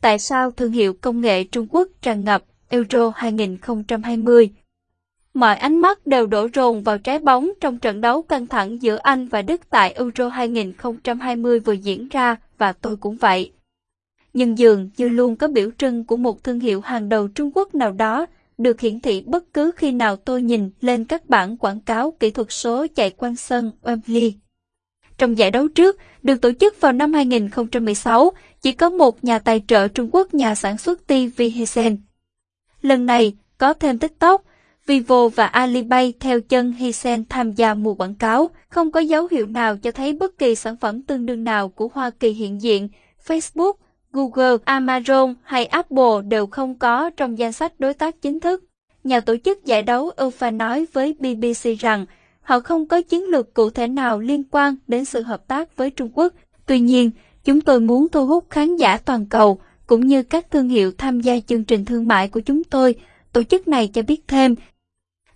tại sao thương hiệu công nghệ Trung Quốc tràn ngập Euro 2020. Mọi ánh mắt đều đổ rồn vào trái bóng trong trận đấu căng thẳng giữa Anh và Đức tại Euro 2020 vừa diễn ra và tôi cũng vậy. Nhưng dường như luôn có biểu trưng của một thương hiệu hàng đầu Trung Quốc nào đó được hiển thị bất cứ khi nào tôi nhìn lên các bản quảng cáo kỹ thuật số chạy quanh sân Wembley. Trong giải đấu trước, được tổ chức vào năm 2016, chỉ có một nhà tài trợ Trung Quốc nhà sản xuất TV Hisense. Lần này, có thêm TikTok, Vivo và Alipay theo chân Hisense tham gia mua quảng cáo, không có dấu hiệu nào cho thấy bất kỳ sản phẩm tương đương nào của Hoa Kỳ hiện diện, Facebook, Google, Amazon hay Apple đều không có trong danh sách đối tác chính thức. Nhà tổ chức giải đấu UEFA nói với BBC rằng họ không có chiến lược cụ thể nào liên quan đến sự hợp tác với Trung Quốc. Tuy nhiên, chúng tôi muốn thu hút khán giả toàn cầu cũng như các thương hiệu tham gia chương trình thương mại của chúng tôi. Tổ chức này cho biết thêm,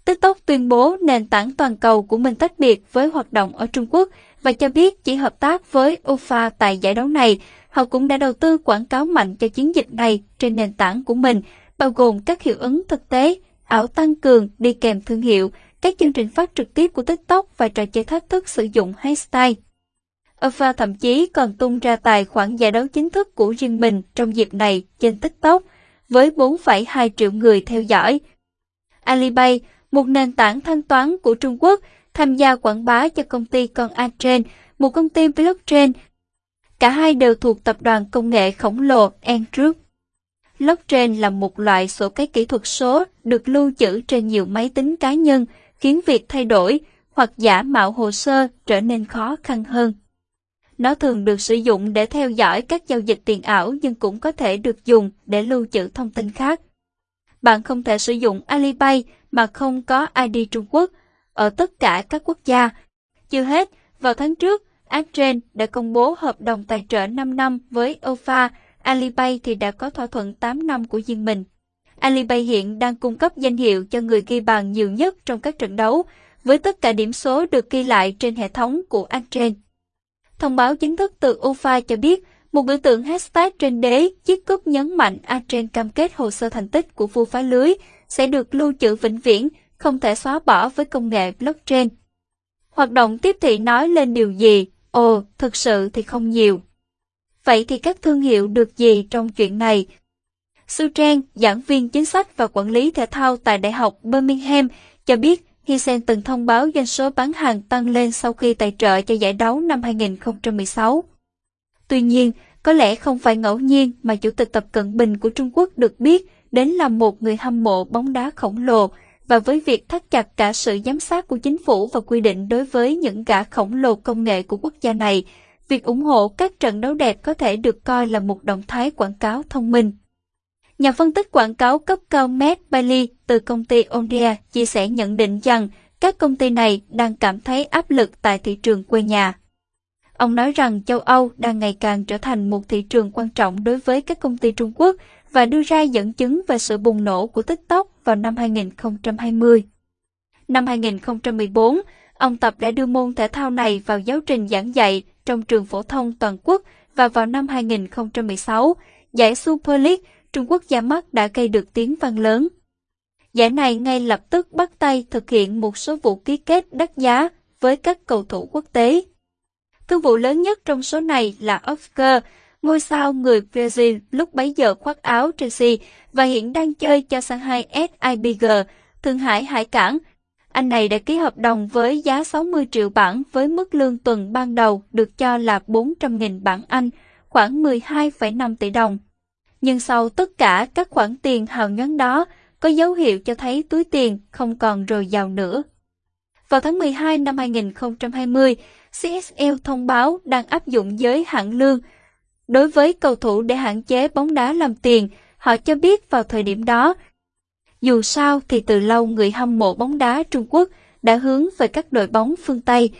TikTok tuyên bố nền tảng toàn cầu của mình tách biệt với hoạt động ở Trung Quốc và cho biết chỉ hợp tác với UEFA tại giải đấu này. Họ cũng đã đầu tư quảng cáo mạnh cho chiến dịch này trên nền tảng của mình, bao gồm các hiệu ứng thực tế, ảo tăng cường đi kèm thương hiệu, các chương trình phát trực tiếp của TikTok và trò chơi thách thức sử dụng hashtag. Alpha thậm chí còn tung ra tài khoản giải đấu chính thức của riêng mình trong dịp này trên TikTok, với 4,2 triệu người theo dõi. Alipay, một nền tảng thanh toán của Trung Quốc, tham gia quảng bá cho công ty con Adren, một công ty blockchain. Cả hai đều thuộc tập đoàn công nghệ khổng lồ Ant Group. Blockchain là một loại sổ cái kỹ thuật số được lưu trữ trên nhiều máy tính cá nhân, khiến việc thay đổi hoặc giả mạo hồ sơ trở nên khó khăn hơn. Nó thường được sử dụng để theo dõi các giao dịch tiền ảo nhưng cũng có thể được dùng để lưu trữ thông tin khác. Bạn không thể sử dụng Alipay mà không có ID Trung Quốc ở tất cả các quốc gia. Chưa hết, vào tháng trước, Adren đã công bố hợp đồng tài trợ 5 năm với OFA, Alipay thì đã có thỏa thuận 8 năm của riêng mình. Alipay hiện đang cung cấp danh hiệu cho người ghi bàn nhiều nhất trong các trận đấu, với tất cả điểm số được ghi lại trên hệ thống của Adren. Thông báo chính thức từ UFA cho biết, một biểu tượng hashtag trên đế chiếc cúp nhấn mạnh Atren cam kết hồ sơ thành tích của vua phá lưới sẽ được lưu trữ vĩnh viễn, không thể xóa bỏ với công nghệ blockchain. Hoạt động tiếp thị nói lên điều gì? Ồ, thực sự thì không nhiều. Vậy thì các thương hiệu được gì trong chuyện này? Su Trang, giảng viên chính sách và quản lý thể thao tại Đại học Birmingham, cho biết Hisen từng thông báo doanh số bán hàng tăng lên sau khi tài trợ cho giải đấu năm 2016. Tuy nhiên, có lẽ không phải ngẫu nhiên mà Chủ tịch Tập Cận Bình của Trung Quốc được biết đến là một người hâm mộ bóng đá khổng lồ và với việc thắt chặt cả sự giám sát của chính phủ và quy định đối với những gã khổng lồ công nghệ của quốc gia này, việc ủng hộ các trận đấu đẹp có thể được coi là một động thái quảng cáo thông minh. Nhà phân tích quảng cáo cấp cao Matt Bailey từ công ty Omdia chia sẻ nhận định rằng các công ty này đang cảm thấy áp lực tại thị trường quê nhà. Ông nói rằng châu Âu đang ngày càng trở thành một thị trường quan trọng đối với các công ty Trung Quốc và đưa ra dẫn chứng về sự bùng nổ của TikTok vào năm 2020. Năm 2014, ông Tập đã đưa môn thể thao này vào giáo trình giảng dạy trong trường phổ thông toàn quốc và vào năm 2016, giải Super League Trung Quốc ra mắt đã gây được tiếng vang lớn. Giải này ngay lập tức bắt tay thực hiện một số vụ ký kết đắt giá với các cầu thủ quốc tế. Thương vụ lớn nhất trong số này là Oscar, ngôi sao người Brazil lúc bấy giờ khoác áo Chelsea và hiện đang chơi cho Shanghai SIBG, Thượng Hải Hải Cảng. Anh này đã ký hợp đồng với giá 60 triệu bảng với mức lương tuần ban đầu được cho là 400.000 bảng Anh, khoảng 12,5 tỷ đồng. Nhưng sau tất cả các khoản tiền hào nhoáng đó, có dấu hiệu cho thấy túi tiền không còn rồi giàu nữa. Vào tháng 12 năm 2020, CSL thông báo đang áp dụng giới hạn lương đối với cầu thủ để hạn chế bóng đá làm tiền. Họ cho biết vào thời điểm đó, dù sao thì từ lâu người hâm mộ bóng đá Trung Quốc đã hướng về các đội bóng phương Tây.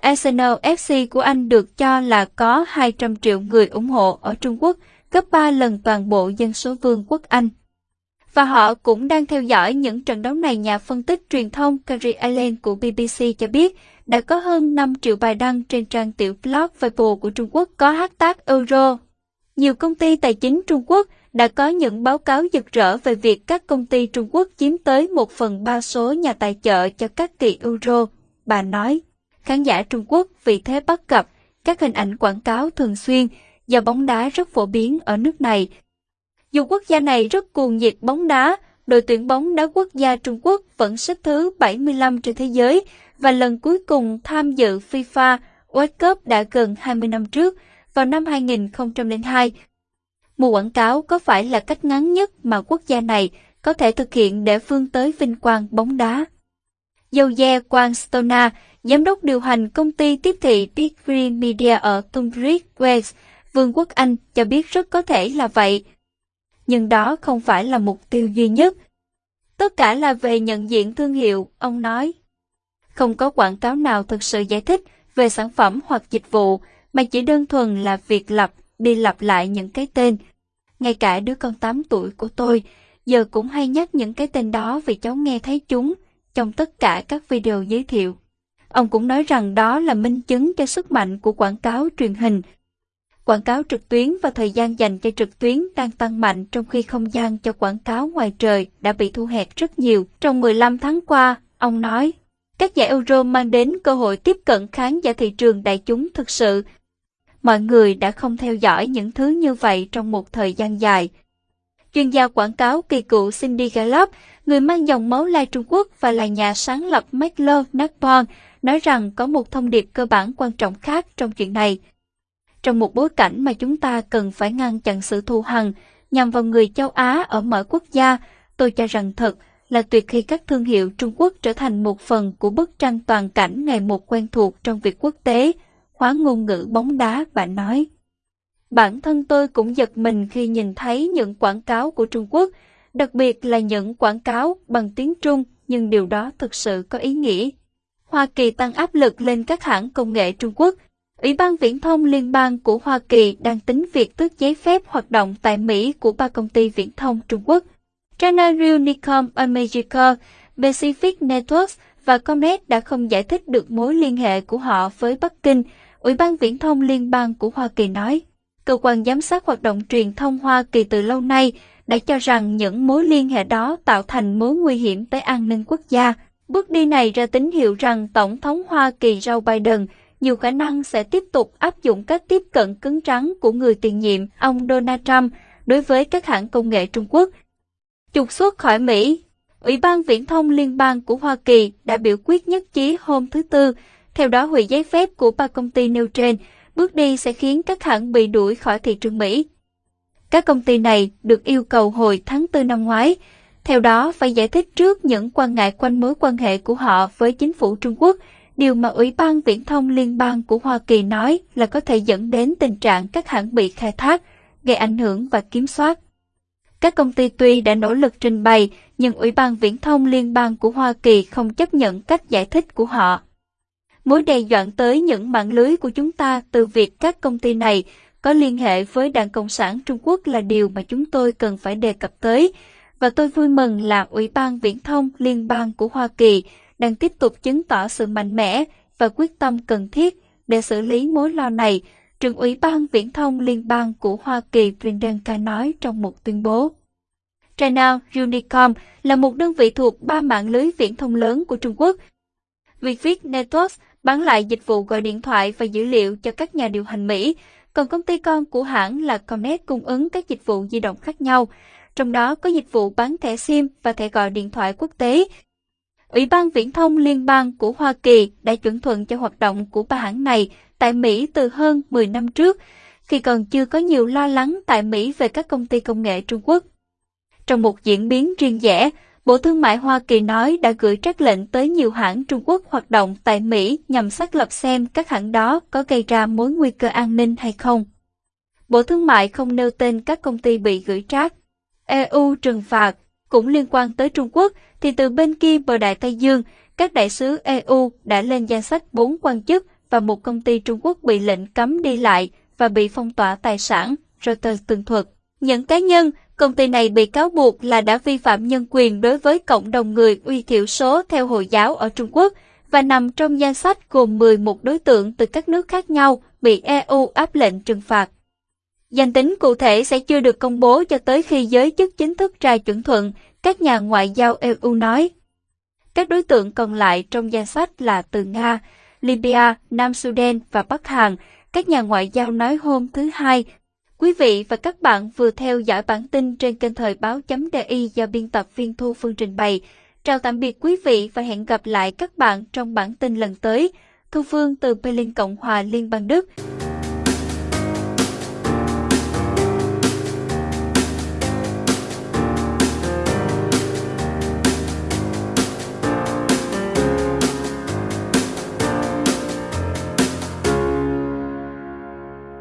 Arsenal FC của Anh được cho là có 200 triệu người ủng hộ ở Trung Quốc, gấp 3 lần toàn bộ dân số vương quốc Anh. Và họ cũng đang theo dõi những trận đấu này nhà phân tích truyền thông Carrie Allen của BBC cho biết đã có hơn 5 triệu bài đăng trên trang tiểu blog Weibo của Trung Quốc có hashtag Euro. Nhiều công ty tài chính Trung Quốc đã có những báo cáo rực rỡ về việc các công ty Trung Quốc chiếm tới một phần ba số nhà tài trợ cho các kỳ Euro. Bà nói, khán giả Trung Quốc vì thế bắt gặp các hình ảnh quảng cáo thường xuyên do bóng đá rất phổ biến ở nước này. Dù quốc gia này rất cuồng nhiệt bóng đá, đội tuyển bóng đá quốc gia Trung Quốc vẫn xếp thứ 75 trên thế giới và lần cuối cùng tham dự FIFA World Cup đã gần 20 năm trước, vào năm 2002. Mùa quảng cáo có phải là cách ngắn nhất mà quốc gia này có thể thực hiện để phương tới vinh quang bóng đá? Jose Quang Stona, giám đốc điều hành công ty tiếp thị Big Green Media ở Tunbridge Wales, Vương quốc Anh cho biết rất có thể là vậy. Nhưng đó không phải là mục tiêu duy nhất. Tất cả là về nhận diện thương hiệu, ông nói. Không có quảng cáo nào thực sự giải thích về sản phẩm hoặc dịch vụ, mà chỉ đơn thuần là việc lặp đi lặp lại những cái tên. Ngay cả đứa con 8 tuổi của tôi, giờ cũng hay nhắc những cái tên đó vì cháu nghe thấy chúng trong tất cả các video giới thiệu. Ông cũng nói rằng đó là minh chứng cho sức mạnh của quảng cáo truyền hình. Quảng cáo trực tuyến và thời gian dành cho trực tuyến đang tăng mạnh trong khi không gian cho quảng cáo ngoài trời đã bị thu hẹp rất nhiều trong 15 tháng qua, ông nói. Các giải Euro mang đến cơ hội tiếp cận khán giả thị trường đại chúng thực sự. Mọi người đã không theo dõi những thứ như vậy trong một thời gian dài. Chuyên gia quảng cáo kỳ cựu Cindy Gallup, người mang dòng máu lai Trung Quốc và là nhà sáng lập Maklo Nakpon, nói rằng có một thông điệp cơ bản quan trọng khác trong chuyện này. Trong một bối cảnh mà chúng ta cần phải ngăn chặn sự thù hằn nhằm vào người châu Á ở mọi quốc gia, tôi cho rằng thật là tuyệt khi các thương hiệu Trung Quốc trở thành một phần của bức tranh toàn cảnh ngày một quen thuộc trong việc quốc tế, hóa ngôn ngữ bóng đá, bạn nói. Bản thân tôi cũng giật mình khi nhìn thấy những quảng cáo của Trung Quốc, đặc biệt là những quảng cáo bằng tiếng Trung, nhưng điều đó thực sự có ý nghĩa. Hoa Kỳ tăng áp lực lên các hãng công nghệ Trung Quốc. Ủy ban Viễn thông Liên bang của Hoa Kỳ đang tính việc tước giấy phép hoạt động tại Mỹ của ba công ty viễn thông Trung Quốc. China Unicom America, Pacific Networks và Comnet đã không giải thích được mối liên hệ của họ với Bắc Kinh, Ủy ban Viễn thông Liên bang của Hoa Kỳ nói. Cơ quan giám sát hoạt động truyền thông Hoa Kỳ từ lâu nay đã cho rằng những mối liên hệ đó tạo thành mối nguy hiểm tới an ninh quốc gia. Bước đi này ra tín hiệu rằng Tổng thống Hoa Kỳ Joe Biden nhiều khả năng sẽ tiếp tục áp dụng các tiếp cận cứng rắn của người tiền nhiệm ông Donald Trump đối với các hãng công nghệ Trung Quốc. Trục xuất khỏi Mỹ Ủy ban Viễn thông Liên bang của Hoa Kỳ đã biểu quyết nhất trí hôm thứ Tư, theo đó hủy giấy phép của ba công ty nêu trên, bước đi sẽ khiến các hãng bị đuổi khỏi thị trường Mỹ. Các công ty này được yêu cầu hồi tháng 4 năm ngoái, theo đó phải giải thích trước những quan ngại quanh mối quan hệ của họ với chính phủ Trung Quốc, điều mà Ủy ban Viễn thông Liên bang của Hoa Kỳ nói là có thể dẫn đến tình trạng các hãng bị khai thác, gây ảnh hưởng và kiểm soát. Các công ty tuy đã nỗ lực trình bày, nhưng Ủy ban Viễn thông Liên bang của Hoa Kỳ không chấp nhận cách giải thích của họ. Mối đe dọa tới những mạng lưới của chúng ta từ việc các công ty này có liên hệ với Đảng Cộng sản Trung Quốc là điều mà chúng tôi cần phải đề cập tới, và tôi vui mừng là Ủy ban Viễn thông Liên bang của Hoa Kỳ đang tiếp tục chứng tỏ sự mạnh mẽ và quyết tâm cần thiết để xử lý mối lo này trưởng ủy ban viễn thông liên bang của Hoa Kỳ Priyanka nói trong một tuyên bố. China Unicom là một đơn vị thuộc ba mạng lưới viễn thông lớn của Trung Quốc. Vietviet Networks bán lại dịch vụ gọi điện thoại và dữ liệu cho các nhà điều hành Mỹ, còn công ty con của hãng là Comnet cung ứng các dịch vụ di động khác nhau, trong đó có dịch vụ bán thẻ SIM và thẻ gọi điện thoại quốc tế. Ủy ban Viễn thông Liên bang của Hoa Kỳ đã chuẩn thuận cho hoạt động của ba hãng này tại Mỹ từ hơn 10 năm trước, khi còn chưa có nhiều lo lắng tại Mỹ về các công ty công nghệ Trung Quốc. Trong một diễn biến riêng rẽ, Bộ Thương mại Hoa Kỳ nói đã gửi trách lệnh tới nhiều hãng Trung Quốc hoạt động tại Mỹ nhằm xác lập xem các hãng đó có gây ra mối nguy cơ an ninh hay không. Bộ Thương mại không nêu tên các công ty bị gửi trách. EU trừng phạt cũng liên quan tới Trung Quốc thì từ bên kia bờ Đại Tây Dương, các đại sứ EU đã lên danh sách bốn quan chức và một công ty Trung Quốc bị lệnh cấm đi lại và bị phong tỏa tài sản, Reuters tường thuật. Những cá nhân, công ty này bị cáo buộc là đã vi phạm nhân quyền đối với cộng đồng người uy thiểu số theo Hồi giáo ở Trung Quốc và nằm trong danh sách gồm 11 đối tượng từ các nước khác nhau bị EU áp lệnh trừng phạt. Danh tính cụ thể sẽ chưa được công bố cho tới khi giới chức chính thức ra chuẩn thuận, các nhà ngoại giao EU nói. Các đối tượng còn lại trong danh sách là từ Nga, Libya, Nam Sudan và Bắc Hàn, các nhà ngoại giao nói hôm thứ Hai. Quý vị và các bạn vừa theo dõi bản tin trên kênh thời báo.di do biên tập viên Thu Phương trình bày. Chào tạm biệt quý vị và hẹn gặp lại các bạn trong bản tin lần tới. Thu Phương từ Berlin Cộng hòa Liên bang Đức.